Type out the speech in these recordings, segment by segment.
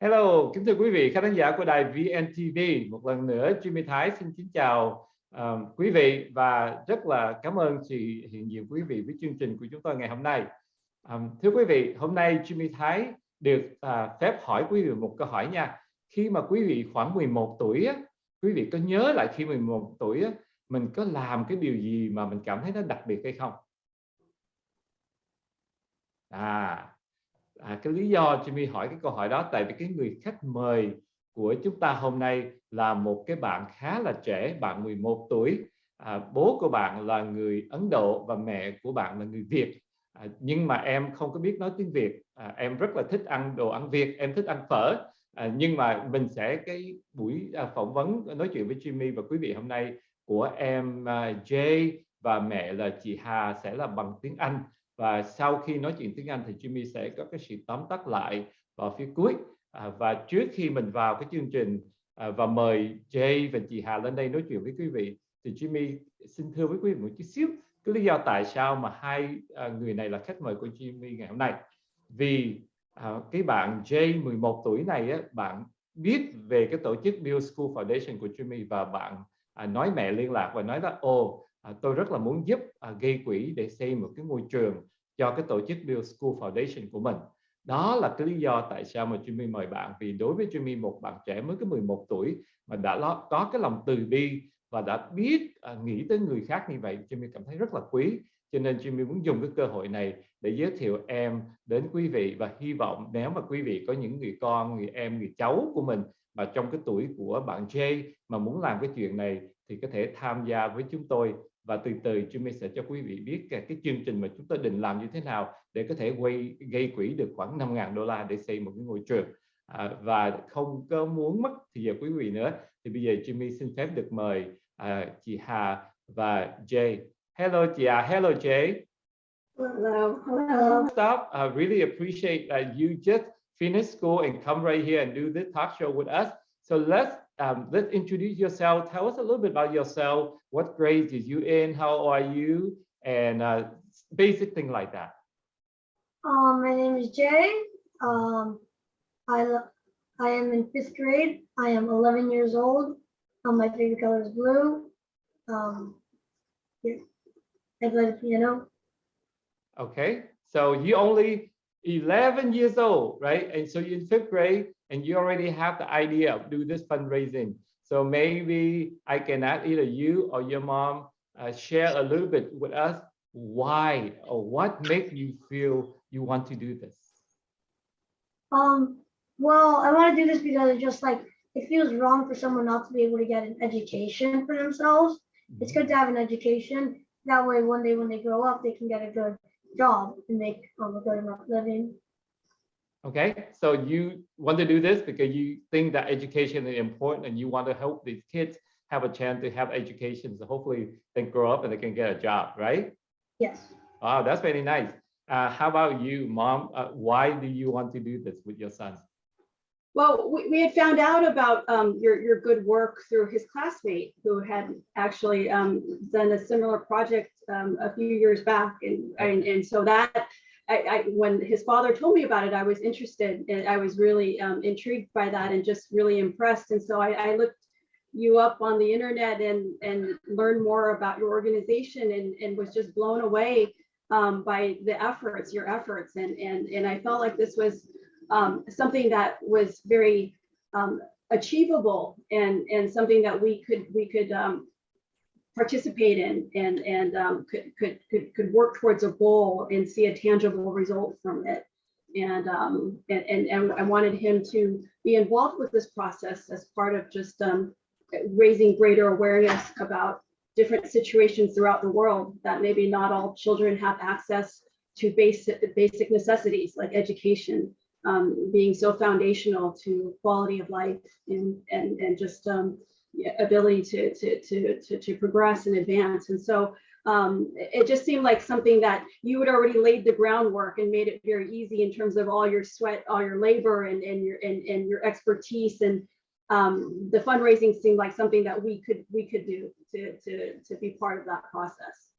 Hello, kính thưa quý vị khán giả của đài VNTV. Một lần nữa Jimmy Thái xin kính chào uh, quý vị và rất là cảm ơn sự hiện diện quý vị với chương trình của chúng tôi ngày hôm nay. Um, thưa quý vị, hôm nay Jimmy Thái được uh, phép hỏi quý vị một câu hỏi nha. Khi mà quý vị khoảng 11 tuổi, á, quý vị có nhớ lại khi 11 tuổi á, mình có làm cái điều gì mà mình cảm thấy nó đặc biệt hay không? À, à, cái lý do Jimmy hỏi cái câu hỏi đó tại vì cái người khách mời của chúng ta hôm nay là một cái bạn khá là trẻ bạn 11 tuổi. À, bố của bạn là người Ấn Độ và mẹ của bạn là người Việt. À, nhưng mà em không có biết nói tiếng Việt. À, em rất là thích ăn đồ ăn Việt em thích ăn phở. À, nhưng mà mình sẽ cái buổi à, phỏng vấn nói chuyện với Jimmy và quý vị hôm nay của em à, Jay và mẹ là chị Hà sẽ là bằng tiếng Anh và sau khi nói chuyện tiếng Anh thì Jimmy sẽ có cái sự tóm tắt lại vào phía cuối. À, và trước khi mình vào cái chương trình à, và mời Jay và chị Hà lên đây nói chuyện với quý vị thì Jimmy xin thưa với quý vị một chút xíu cái lý do tại sao mà hai à, người này là khách mời của Jimmy ngày hôm nay. Vì à, cái bạn Jay 11 tuổi này á, bạn biết về cái tổ chức Bill School Foundation của Jimmy và bạn à, nói mẹ liên lạc và nói là ồ à, tôi rất là muốn giúp à, gây quỹ để xây một cái ngôi trường cho cái tổ chức Bill School Foundation của mình. Đó là cái lý do tại sao mà Jimmy mời bạn vì đối với Jimmy một bạn trẻ mới có 11 tuổi mà đã có cái lòng từ bi và đã biết à, nghĩ tới người khác như vậy Jimmy cảm thấy rất là quý. Cho nên Jimmy muốn dùng cái cơ hội này để giới thiệu em đến quý vị và hy vọng nếu mà quý vị có những người con người em người cháu của mình mà trong cái tuổi của bạn Jay mà muốn làm cái chuyện này thì có thể tham gia với chúng tôi và từ từ Jimmy sẽ cho quý vị biết cái, cái chương trình mà chúng tôi định làm như thế nào để có thể quay gây quỹ được khoảng 5.000 đô la để xây một cái ngôi trường à, và không có muốn mất thì giờ quý vị nữa thì bây giờ Jimmy xin phép được mời à, chị Hà và Jay hello chị Hà hello Jay Hello. Hello. Stop. I really appreciate that you just finished school and come right here and do this talk show with us. So let's um, let's introduce yourself. Tell us a little bit about yourself. What grade did you in? How are you? And uh, basic thing like that. Um, my name is Jay. Um, I I am in fifth grade. I am 11 years old. Um, my favorite color is blue. Um, yeah, I play the piano. Okay, so you only 11 years old, right? And so you're in fifth grade and you already have the idea of do this fundraising. So maybe I can ask either you or your mom uh, share a little bit with us why or what made you feel you want to do this. Um, well, I want to do this because it just like it feels wrong for someone not to be able to get an education for themselves. Mm -hmm. It's good to have an education. That way, one day when they grow up, they can get a good job and make um, a good enough living. Okay, so you want to do this because you think that education is important and you want to help these kids have a chance to have education. So hopefully they grow up and they can get a job, right? Yes. Wow, that's very nice. Uh, how about you, mom? Uh, why do you want to do this with your son? Well, we, we had found out about um, your, your good work through his classmate who had actually um, done a similar project um, a few years back. And, and, and so that, I, I, when his father told me about it, I was interested and I was really um, intrigued by that and just really impressed. And so I, I looked you up on the internet and, and learned more about your organization and, and was just blown away um, by the efforts, your efforts. And, and, and I felt like this was um, something that was very um, achievable and and something that we could we could um, participate in and and um, could, could could could work towards a goal and see a tangible result from it. And, um, and and and I wanted him to be involved with this process as part of just um, raising greater awareness about different situations throughout the world that maybe not all children have access to basic basic necessities like education um, being so foundational to quality of life and and and just um, ability to, to to to to progress and advance. And so um, it just seemed like something that you had already laid the groundwork and made it very easy in terms of all your sweat, all your labor, and and your and, and your expertise and um, the fundraising seemed like something that we could we could do to to to be part of that process.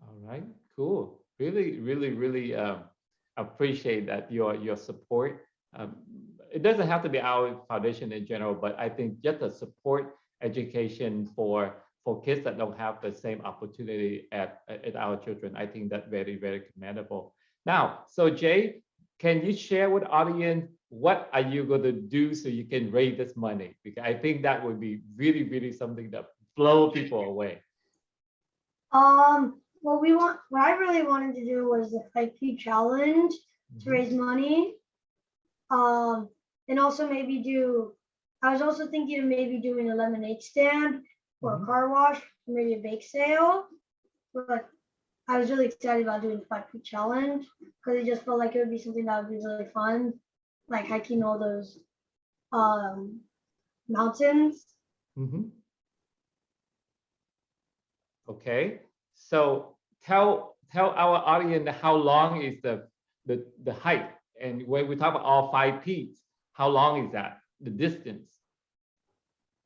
All right, cool. Really, really, really. Um, appreciate that your your support. Um, it doesn't have to be our foundation in general, but I think just the support education for for kids that don't have the same opportunity at at our children, I think that very very commendable. Now, so Jay, can you share with audience what are you going to do so you can raise this money? Because I think that would be really really something that blow people away. Um, what we want, what I really wanted to do was the 5P challenge to Mhm. raise money. Um, and also maybe do, I was also thinking of maybe doing a lemonade stand or Mhm. a car wash, maybe a bake sale. But I was really excited about doing the 5P challenge because it just felt like it would be something that would be really fun, like hiking all those um, mountains. Mhm. Okay, so tell tell our audience how long is the the the height, and when we talk about all five peaks, how long is that? The distance?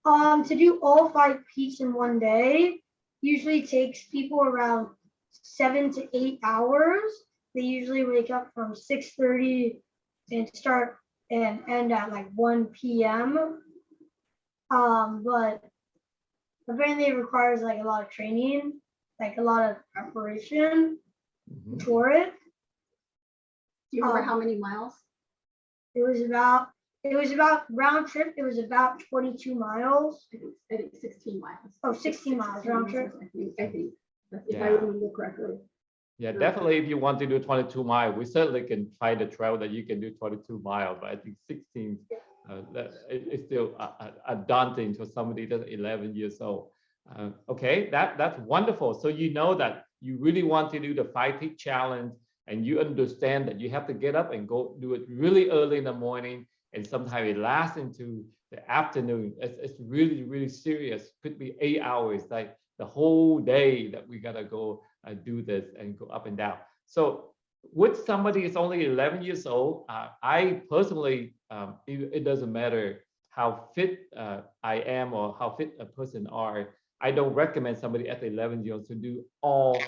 Um, to do all five peaks in one day usually takes people around seven to eight hours. They usually wake up from six thirty and start and end at like one p.m. Um, but apparently it requires like a lot of training, like a lot of preparation Mhm. for it. Do you remember Um, how many miles? It was about it was about round trip. It was about twenty-two miles. I think, I think sixteen miles. Oh, 16 miles round trip. I think, I think, if I Yeah. remember correctly. Yeah, definitely. If you want to do 22 mile, we certainly can find a trail that you can do 22 mile, but I think 16, uh, that it- it's still uh, uh, uh, daunting for somebody that's 11 years old. Uh, okay, that that's wonderful. So you know that you really want to do the five peak challenge, and you understand that you have to get up and go do it really early in the morning, and sometimes it lasts into the afternoon. It's, it's really really serious. Could be eight hours, like the whole day that we gotta go uh, do this and go up and down. So with somebody is only 11 years old, uh, I personally, um, it, it doesn't matter how fit uh, I am or how fit a person are. I don't recommend somebody at 11 years old to do all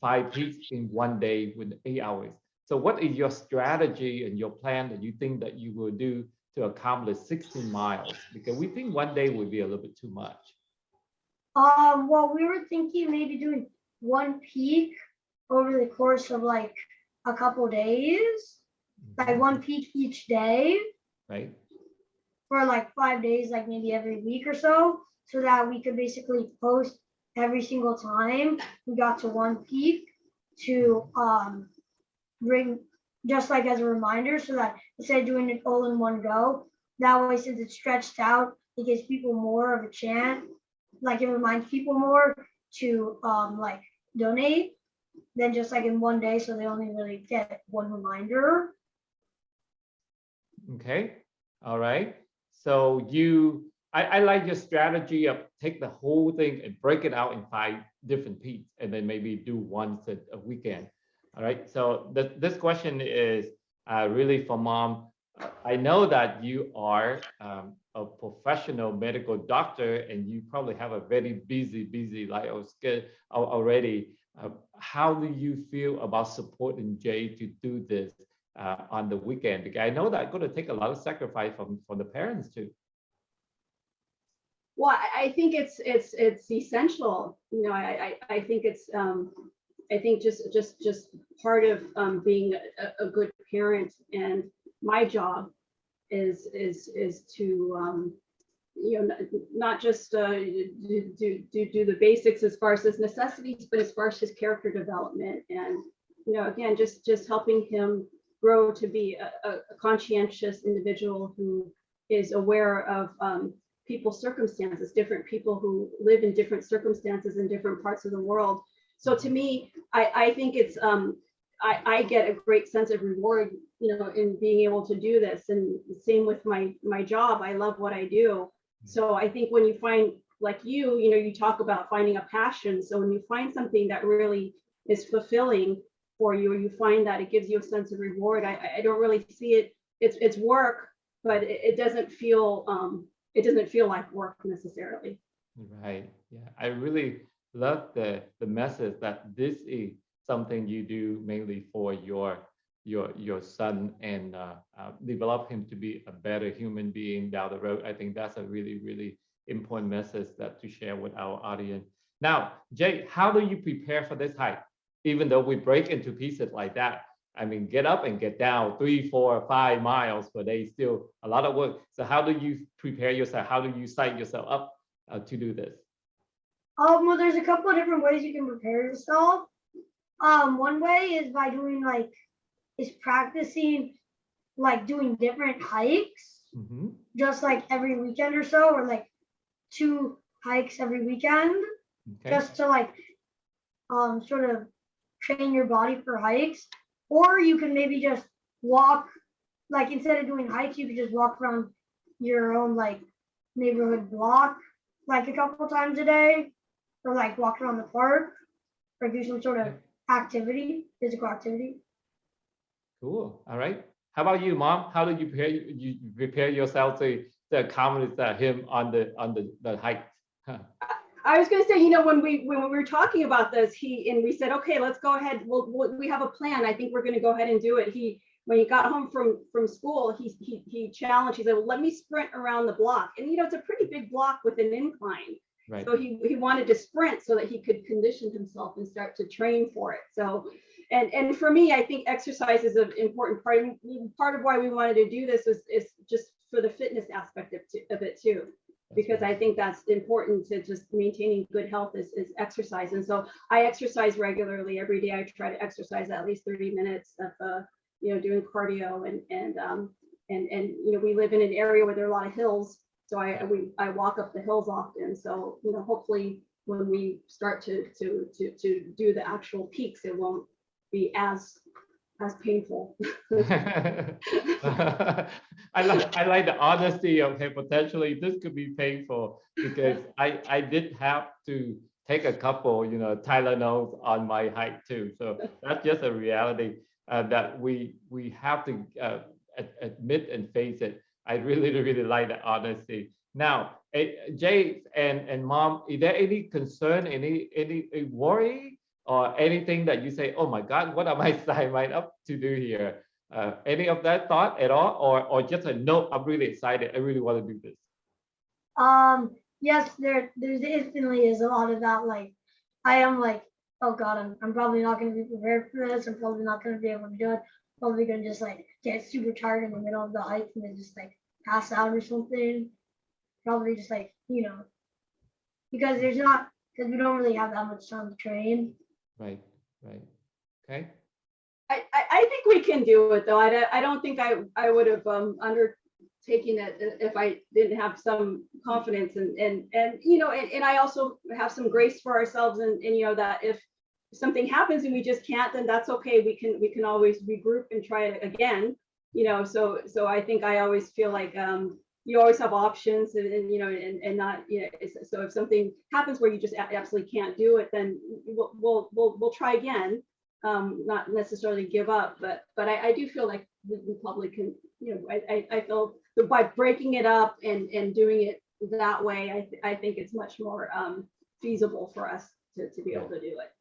five peaks in one day with eight hours. So what is your strategy and your plan that you think that you will do to accomplish 16 miles? Because we think one day would be a little bit too much. Um, well, we were thinking maybe doing one peak over the course of like a couple days, like one peak each day Right? for like five days, like maybe every week or so, so that we could basically post every single time we got to one peak to um bring just like as a reminder so that instead of doing it all in one go, that way since it's stretched out, it gives people more of a chance, like it reminds people more to um like donate than just like in one day, so they only really get one reminder. Okay, all right. So you, I, I like your strategy of take the whole thing and break it out in five different peaks and then maybe do once a, a weekend. All right, so this, this question is uh, really for mom. Uh, I know that you are um, a professional medical doctor and you probably have a very busy, busy life already. Uh, how do you feel about supporting Jay to do this uh, on the weekend? Because I know that going to take a lot of sacrifice from from the parents too. Well, I, I think it's, it's, it's essential, you know, I, I, I think it's, um, I think just, just, just part of, um, being a, a good parent and my job is, is, is to, um, you know, not just, uh, do, do, do, do the basics as far as his necessities, but as far as his character development and, you know, again, just, just helping him grow to be a, a conscientious individual who is aware of, um, people's circumstances, different people who live in different circumstances in different parts of the world. So to me, I, I think it's, um, I, I get a great sense of reward, you know, in being able to do this. And same with my, my job. I love what I do. So I think when you find, like you, you know, you talk about finding a passion. So when you find something that really is fulfilling for you, or you find that it gives you a sense of reward, I, I- don't really see it, it's, it's work, but it, it doesn't feel, um, it doesn't feel like work necessarily. Right. Yeah. I really love the the message that this is something you do mainly for your your your son and uh, uh, develop him to be a better human being down the road. I think that's a really really important message that to share with our audience. Now, Jay, how do you prepare for this hike? Even though we break into pieces like that, I mean, get up and get down three, four, five miles per day, still a lot of work. So how do you prepare yourself? How do you psych yourself up uh, to do this? Um, well, there's a couple of different ways you can prepare yourself. Um, one way is by doing like, is practicing like doing different hikes, Mhm. just like every weekend or so, or like two hikes every weekend, Okay. just to like, um, sort of train your body for hikes. Or you can maybe just walk, like instead of doing hikes, you could just walk around your own like neighborhood block, like a couple times a day, or like walk around the park, or do some sort of activity, physical activity. Cool. All right. How about you, mom? How do you prepare you you prepare yourself to to accommodate uh, him on the on the the hike? Huh. I was gonna say, you know, when we, when we were talking about this, he, and we said, okay, let's go ahead, we'll, we'll- we have a plan, I think we're gonna go ahead and do it. He, when he got home from, from school, he, he, he challenged, he said, well, let me sprint around the block. And you know, it's a pretty big block with an incline. Right. So he, he wanted to sprint so that he could condition himself and start to train for it. So, and, and for me, I think exercise is an important part. and Part of why we wanted to do this was, is just for the fitness aspect of, of it too because I think that's important to just maintaining good health is, is exercise. And so I exercise regularly every day. I try to exercise at least 30 minutes of, uh, you know, doing cardio and, and, um, and, and, you know, we live in an area where there are a lot of hills. So I, we, I walk up the hills often. So, you know, hopefully when we start to, to, to, to do the actual peaks, it won't be as, as painful. I like I like the honesty of hey, potentially this could be painful because I I did have to take a couple you know Tylenols on my hike too. So that's just a reality uh, that we we have to uh, ad- admit and face it. I really really like the honesty. Now, eh, Jay and and mom, is there any concern, any any eh, worry or anything that you say, oh my God, what am I signing up to do here? Uh, any of that thought at all, or or just a no? I'm really excited. I really want to do this. Um, yes, there, there's instantly is a lot of that. Like, I am like, oh God, I'm, I'm probably not going to be prepared for this. I'm probably not going to be able to do it. Probably going to just like get super tired in the middle of the hike and then just like pass out or something. Probably just like, you know, because there's not, because we don't really have that much time to train. Right, right. Okay. I, I, I think we can do it though. I, don't- I don't think I, I would have um, undertaken it if I didn't have some confidence and, and, and, you know, and, and I also have some grace for ourselves and, and, you know, that if something happens and we just can't, then that's okay. We can, we can always regroup and try it again, you know, so, so I think I always feel like, um, you always have options and, and, you know, and, and not, you know, so if something happens where you just absolutely can't do it, then we'll, we'll, we'll, we'll try again um, not necessarily give up, but, but I, I do feel like probably can, you know, I, I, I feel that by breaking it up and, and doing it that way, I, th- I think it's much more, um, feasible for us to, to be able to do it.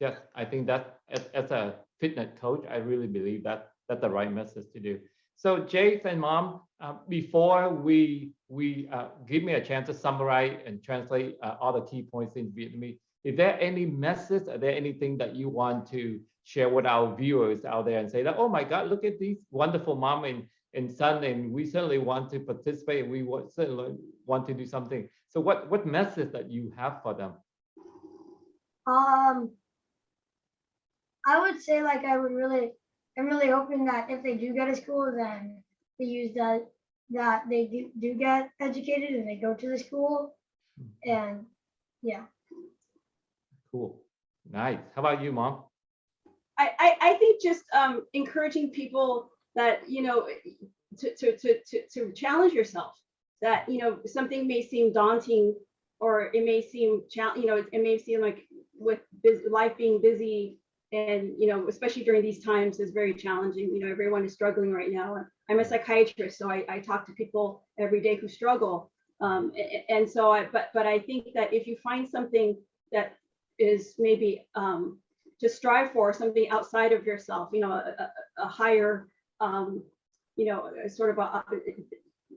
Yes, I think that as, as a fitness coach, I really believe that that's the right message to do. So Jace and mom, uh, before we we uh, give me a chance to summarize and translate uh, all the key points in Vietnamese, is there any message? Are there anything that you want to share with our viewers out there and say that, oh my God, look at these wonderful mom and, and son, and we certainly want to participate. And we want, certainly want to do something. So what, what message that you have for them? Um, I would say like I would really, I'm really hoping that if they do get a school, then they use that, that they do, do get educated and they go to the school and yeah. Cool. Nice. How about you, mom? I, I, I think just, um, encouraging people that, you know, to, to, to, to, to challenge yourself. That, you know, something may seem daunting or it may seem, chal- you know, it it may seem like with bus life being busy and, you know, especially during these times is very challenging. You know, everyone is struggling right now. I'm a psychiatrist, so I, I talk to people every day who struggle. Um, and so I, but, but I think that if you find something that is maybe, um, to strive for, something outside of yourself, you know, a, a- a higher, um, you know, sort of a,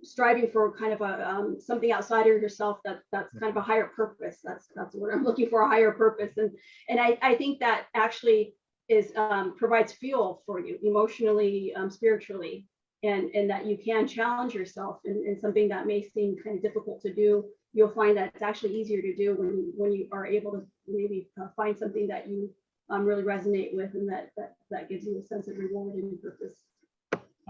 striving for kind of a, um, something outside of yourself that, that's kind of a higher purpose. That's, that's what I'm looking for, a higher purpose. And, and I, I think that actually is, um, provides fuel for you emotionally, um, spiritually, and, and that you can challenge yourself in, in something that may seem kind of difficult to do. You'll find that it's actually easier to do when, when you are able to maybe uh, find something that you um, really resonate with and that, that, that gives you a sense of reward and purpose.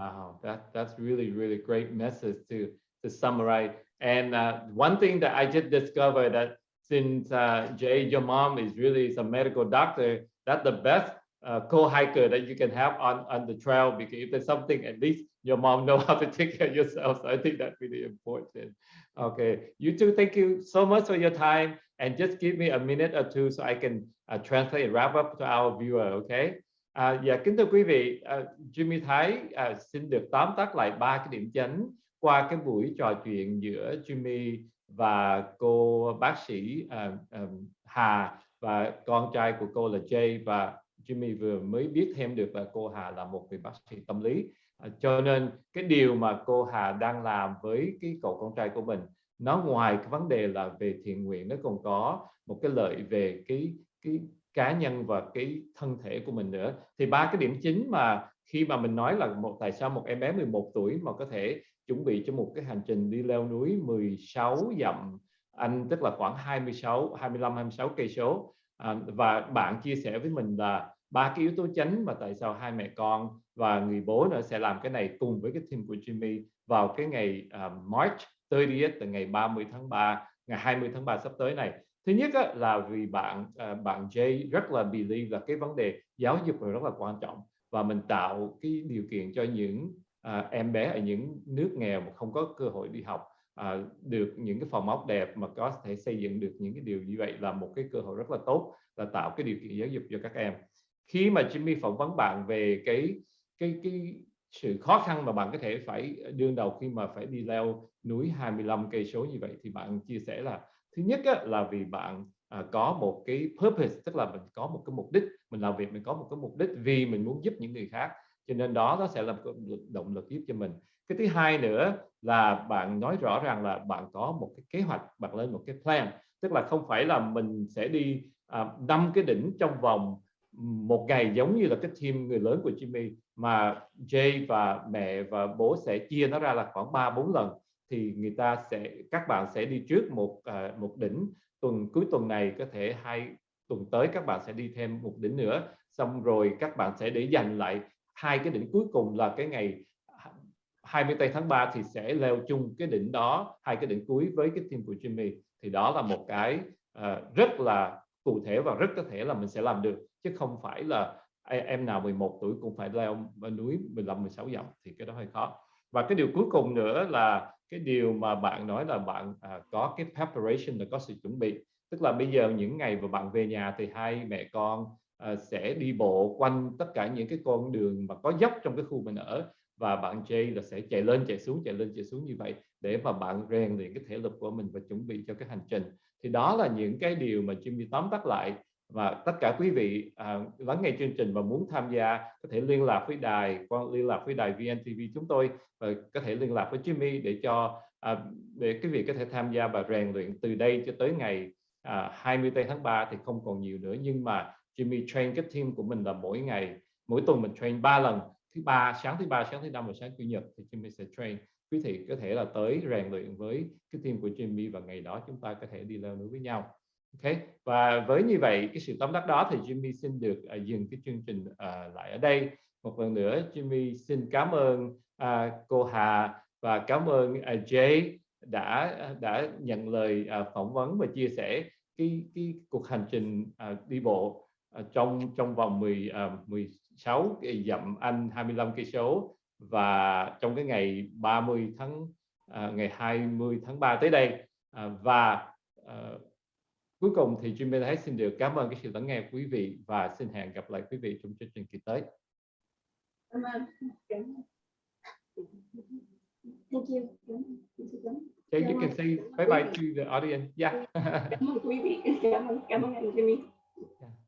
Wow, that that's really really great message to to summarize. And uh, one thing that I just discovered that since uh, Jay, your mom is really a medical doctor, that's the best uh, co-hiker that you can have on on the trail because if there's something, at least your mom know how to take care of yourself. So I think that's really important. Okay, you too. Thank you so much for your time. And just give me a minute or two so I can uh, translate and wrap up to our viewer. Okay. À, dạ kính thưa quý vị, à, Jimmy Thái à, xin được tóm tắt lại ba cái điểm chính qua cái buổi trò chuyện giữa Jimmy và cô bác sĩ à, à, Hà và con trai của cô là Jay và Jimmy vừa mới biết thêm được là cô Hà là một người bác sĩ tâm lý. À, cho nên cái điều mà cô Hà đang làm với cái cậu con trai của mình nó ngoài cái vấn đề là về thiện nguyện nó còn có một cái lợi về cái cái cá nhân và cái thân thể của mình nữa. Thì ba cái điểm chính mà khi mà mình nói là một tại sao một em bé 11 tuổi mà có thể chuẩn bị cho một cái hành trình đi leo núi 16 dặm anh tức là khoảng 26 25 26 cây số. À, và bạn chia sẻ với mình là ba cái yếu tố chính mà tại sao hai mẹ con và người bố nữa sẽ làm cái này cùng với cái team của Jimmy vào cái ngày uh, March 30th từ ngày 30 tháng 3 ngày 20 tháng 3 sắp tới này thứ nhất á, là vì bạn à, bạn Jay rất là believe là cái vấn đề giáo dục là rất là quan trọng và mình tạo cái điều kiện cho những à, em bé ở những nước nghèo mà không có cơ hội đi học à, được những cái phòng ốc đẹp mà có thể xây dựng được những cái điều như vậy là một cái cơ hội rất là tốt là tạo cái điều kiện giáo dục cho các em. Khi mà Jimmy phỏng vấn bạn về cái cái cái sự khó khăn mà bạn có thể phải đương đầu khi mà phải đi leo núi 25 cây số như vậy thì bạn chia sẻ là thứ nhất á, là vì bạn à, có một cái purpose tức là mình có một cái mục đích mình làm việc mình có một cái mục đích vì mình muốn giúp những người khác cho nên đó nó sẽ là một động lực giúp cho mình. Cái thứ hai nữa là bạn nói rõ ràng là bạn có một cái kế hoạch bạn lên một cái plan tức là không phải là mình sẽ đi à, năm à, cái đỉnh trong vòng một ngày giống như là cái team người lớn của Jimmy mà Jay và mẹ và bố sẽ chia nó ra là khoảng 3 4 lần thì người ta sẽ các bạn sẽ đi trước một à, một đỉnh. Tuần cuối tuần này có thể hai tuần tới các bạn sẽ đi thêm một đỉnh nữa. Xong rồi các bạn sẽ để dành lại hai cái đỉnh cuối cùng là cái ngày 20 tây tháng 3 thì sẽ leo chung cái đỉnh đó hai cái đỉnh cuối với cái team của Jimmy. Thì đó là một cái uh, rất là cụ thể và rất có thể là mình sẽ làm được chứ không phải là em nào 11 tuổi cũng phải leo núi 15 16 dặm. Thì cái đó hơi khó. Và cái điều cuối cùng nữa là cái điều mà bạn nói là bạn à, có cái preparation là có sự chuẩn bị. Tức là bây giờ những ngày mà bạn về nhà thì hai mẹ con à, sẽ đi bộ quanh tất cả những cái con đường mà có dốc trong cái khu mình ở và bạn Jay là sẽ chạy lên chạy xuống chạy lên chạy xuống như vậy để mà bạn rèn luyện cái thể lực của mình và chuẩn bị cho cái hành trình. Thì đó là những cái điều mà Jimmy tóm tắt lại và tất cả quý vị à, lắng nghe chương trình và muốn tham gia có thể liên lạc với đài quan liên lạc với đài VNTV chúng tôi và có thể liên lạc với Jimmy để cho à, để quý vị có thể tham gia và rèn luyện từ đây cho tới ngày à, 20 tháng 3 thì không còn nhiều nữa. Nhưng mà Jimmy train cái team của mình là mỗi ngày mỗi tuần mình train 3 lần thứ ba sáng thứ ba sáng thứ năm và sáng chủ nhật thì Jimmy sẽ train. Quý vị có thể là tới rèn luyện với cái team của Jimmy và ngày đó chúng ta có thể đi leo núi với nhau. Ok? Và với như vậy cái sự tóm tắt đó thì Jimmy xin được uh, dừng cái chương trình uh, lại ở đây. Một lần nữa Jimmy xin cảm ơn uh, cô Hà và cảm ơn uh, Jay đã đã nhận lời uh, phỏng vấn và chia sẻ cái cái cuộc hành trình uh, đi bộ uh, trong trong vòng 10 uh, 16 dặm Anh 25 cây số. Và trong cái ngày 30 tháng uh, ngày 20 tháng 3 tới đây uh, và uh, cuối cùng thì Jimmy Thái xin được cảm ơn cái sự lắng nghe quý vị và xin hẹn gặp lại quý vị trong chương trình kỳ tới. Cảm ơn. Thank you. Okay, you can say bye bye to the audience. Yeah. Cảm ơn quý vị. Cảm ơn, cảm ơn anh Jimmy. yeah.